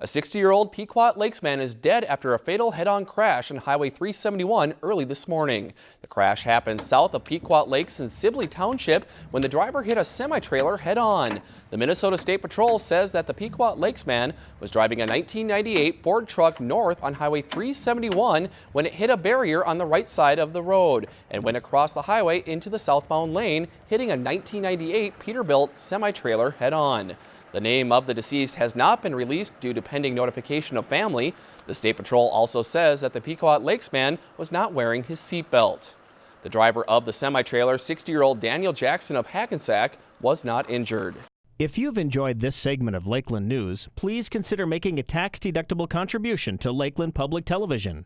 A 60-year-old Pequot Lakes man is dead after a fatal head-on crash on Highway 371 early this morning. The crash happened south of Pequot Lakes in Sibley Township when the driver hit a semi-trailer head-on. The Minnesota State Patrol says that the Pequot Lakes man was driving a 1998 Ford truck north on Highway 371 when it hit a barrier on the right side of the road and went across the highway into the southbound lane, hitting a 1998 Peterbilt semi-trailer head-on. The name of the deceased has not been released due to pending notification of family. The State Patrol also says that the Pequot Lakes man was not wearing his seatbelt. The driver of the semi-trailer, 60-year-old Daniel Jackson of Hackensack, was not injured. If you've enjoyed this segment of Lakeland News, please consider making a tax-deductible contribution to Lakeland Public Television.